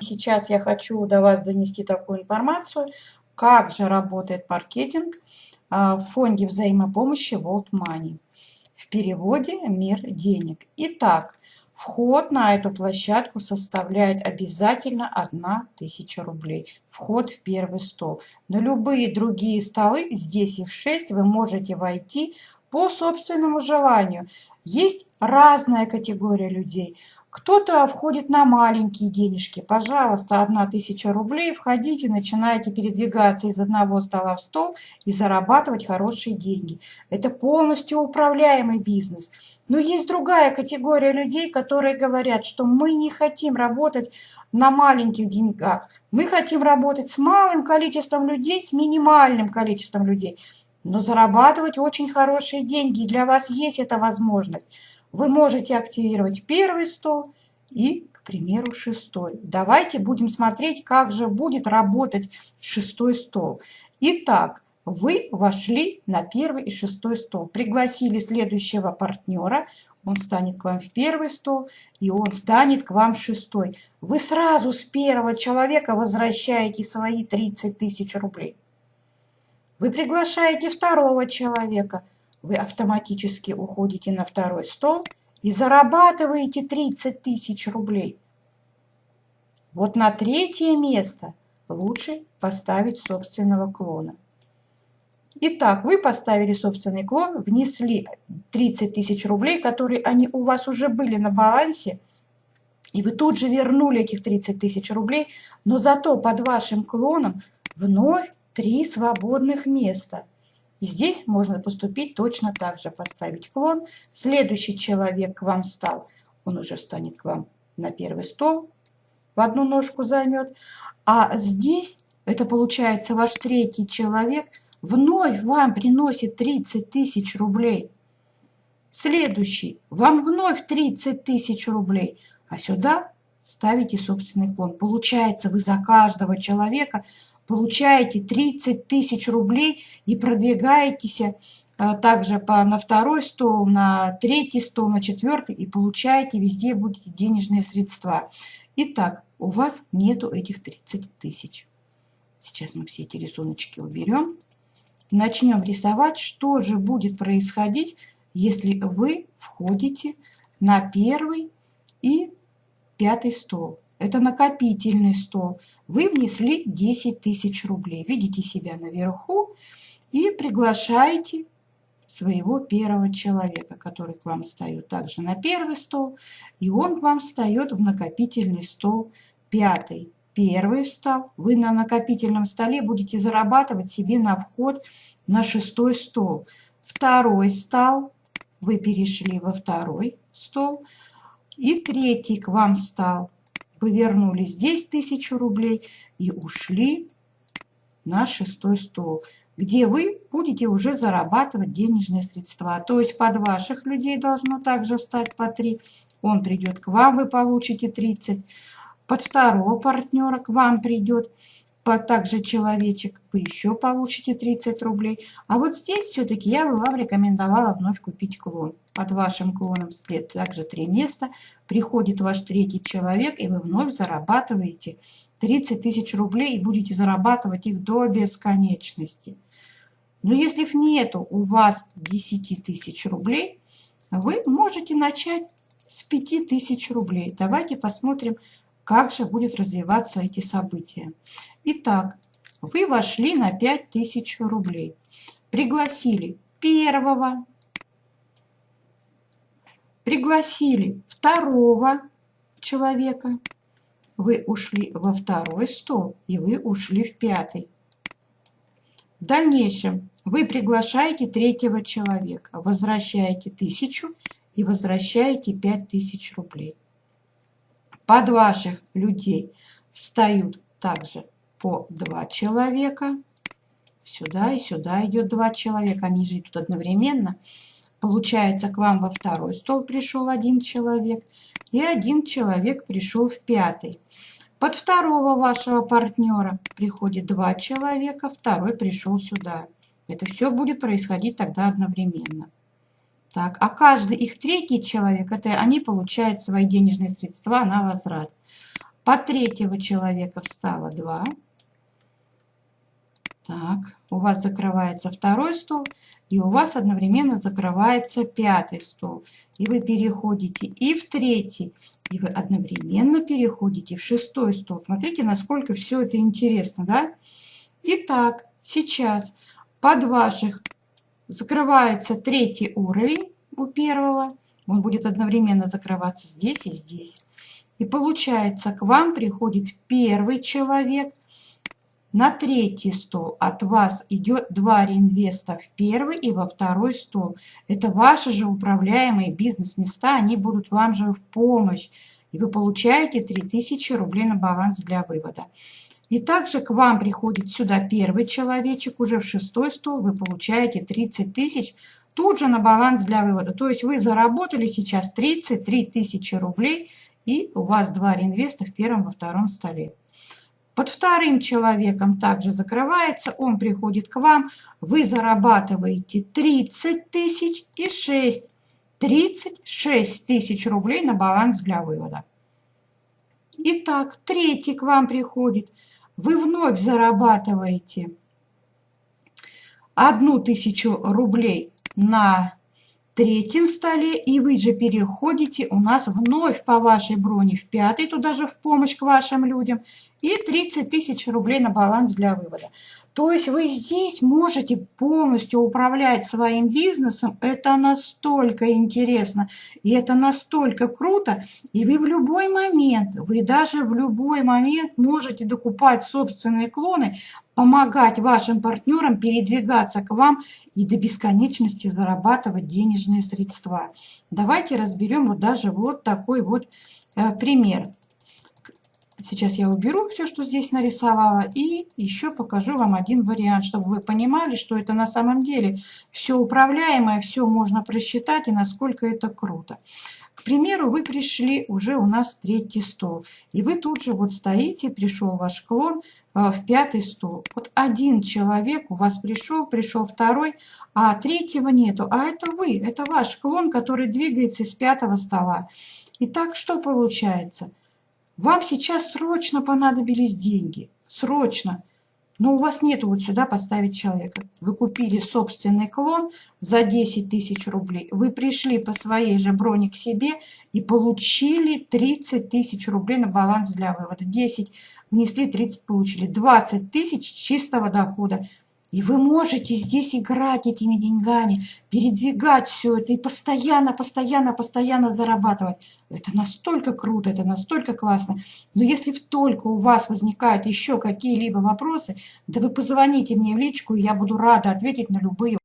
Сейчас я хочу до вас донести такую информацию, как же работает маркетинг а, в фонде взаимопомощи World Money. В переводе «Мир денег». Итак, вход на эту площадку составляет обязательно 1000 рублей. Вход в первый стол. На любые другие столы, здесь их 6, вы можете войти по собственному желанию. Есть разная категория людей. Кто-то входит на маленькие денежки. Пожалуйста, одна тысяча рублей. Входите, начинаете передвигаться из одного стола в стол и зарабатывать хорошие деньги. Это полностью управляемый бизнес. Но есть другая категория людей, которые говорят, что мы не хотим работать на маленьких деньгах. Мы хотим работать с малым количеством людей, с минимальным количеством людей. Но зарабатывать очень хорошие деньги. Для вас есть эта возможность вы можете активировать первый стол и, к примеру, шестой. Давайте будем смотреть, как же будет работать шестой стол. Итак, вы вошли на первый и шестой стол, пригласили следующего партнера, он станет к вам в первый стол, и он станет к вам в шестой. Вы сразу с первого человека возвращаете свои 30 тысяч рублей. Вы приглашаете второго человека – вы автоматически уходите на второй стол и зарабатываете 30 тысяч рублей. Вот на третье место лучше поставить собственного клона. Итак, вы поставили собственный клон, внесли 30 тысяч рублей, которые они у вас уже были на балансе, и вы тут же вернули этих 30 тысяч рублей, но зато под вашим клоном вновь три свободных места. И здесь можно поступить точно так же, поставить клон. Следующий человек к вам стал, он уже встанет к вам на первый стол, в одну ножку займет. А здесь, это получается ваш третий человек, вновь вам приносит 30 тысяч рублей. Следующий, вам вновь 30 тысяч рублей. А сюда ставите собственный клон. Получается, вы за каждого человека получаете 30 тысяч рублей и продвигаетесь а, также по, на второй стол, на третий стол, на четвертый и получаете везде будете денежные средства. Итак, у вас нету этих 30 тысяч. Сейчас мы все эти рисуночки уберем. Начнем рисовать, что же будет происходить, если вы входите на первый и пятый стол. Это накопительный стол. Вы внесли 10 тысяч рублей. Видите себя наверху и приглашаете своего первого человека, который к вам встает также на первый стол, и он к вам встает в накопительный стол пятый. Первый встал, вы на накопительном столе будете зарабатывать себе на вход на шестой стол. Второй стал, вы перешли во второй стол, и третий к вам встал, вы вернули здесь тысячу рублей и ушли на шестой стол, где вы будете уже зарабатывать денежные средства. То есть под ваших людей должно также встать по 3. Он придет к вам, вы получите 30. Под второго партнера к вам придет по также человечек, вы еще получите 30 рублей. А вот здесь все-таки я бы вам рекомендовала вновь купить клон. Под вашим клоном след также три места. Приходит ваш третий человек, и вы вновь зарабатываете 30 тысяч рублей и будете зарабатывать их до бесконечности. Но если нету у вас 10 тысяч рублей, вы можете начать с 5 тысяч рублей. Давайте посмотрим, как же будет развиваться эти события. Итак, вы вошли на 5000 рублей. Пригласили первого, пригласили второго человека, вы ушли во второй стол и вы ушли в пятый. В дальнейшем вы приглашаете третьего человека, возвращаете тысячу и возвращаете пять тысяч рублей. Под ваших людей встают также по два человека. Сюда и сюда идет два человека. Они же идут одновременно. Получается, к вам во второй стол пришел один человек. И один человек пришел в пятый. Под второго вашего партнера приходит два человека. Второй пришел сюда. Это все будет происходить тогда одновременно. Так, а каждый их третий человек, это они получают свои денежные средства на возврат. Под третьего человека встало 2. Так, у вас закрывается второй стол, и у вас одновременно закрывается пятый стол. И вы переходите и в третий, и вы одновременно переходите в шестой стол. Смотрите, насколько все это интересно, да? Итак, сейчас под ваших закрывается третий уровень у первого. Он будет одновременно закрываться здесь и здесь. И получается, к вам приходит первый человек, на третий стол от вас идет два реинвеста в первый и во второй стол. Это ваши же управляемые бизнес-места, они будут вам же в помощь. И вы получаете 3000 рублей на баланс для вывода. И также к вам приходит сюда первый человечек, уже в шестой стол вы получаете 30 тысяч тут же на баланс для вывода. То есть вы заработали сейчас 33 тысячи рублей, и у вас два реинвеста в первом, во втором столе. Под вторым человеком также закрывается, он приходит к вам, вы зарабатываете 30 тысяч и 6. 36 тысяч рублей на баланс для вывода. Итак, третий к вам приходит, вы вновь зарабатываете одну тысячу рублей на третьем столе, и вы же переходите у нас вновь по вашей броне в пятый, туда же в помощь к вашим людям, и 30 тысяч рублей на баланс для вывода. То есть вы здесь можете полностью управлять своим бизнесом. Это настолько интересно, и это настолько круто. И вы в любой момент, вы даже в любой момент можете докупать собственные клоны, помогать вашим партнерам передвигаться к вам и до бесконечности зарабатывать денежные средства. Давайте разберем вот даже вот такой вот э, пример. Сейчас я уберу все, что здесь нарисовала, и еще покажу вам один вариант, чтобы вы понимали, что это на самом деле все управляемое, все можно просчитать, и насколько это круто. К примеру, вы пришли уже у нас третий стол, и вы тут же вот стоите, пришел ваш клон э, в пятый стол. Вот один человек у вас пришел, пришел второй, а третьего нету. А это вы, это ваш клон, который двигается с пятого стола. Итак, что получается? Вам сейчас срочно понадобились деньги, срочно, но у вас нету вот сюда поставить человека. Вы купили собственный клон за 10 тысяч рублей, вы пришли по своей же броне к себе и получили 30 тысяч рублей на баланс для вывода. 10 внесли, 30 получили, 20 тысяч чистого дохода. И вы можете здесь играть этими деньгами, передвигать все это и постоянно, постоянно, постоянно зарабатывать. Это настолько круто, это настолько классно. Но если только у вас возникают еще какие-либо вопросы, да вы позвоните мне в личку, и я буду рада ответить на любые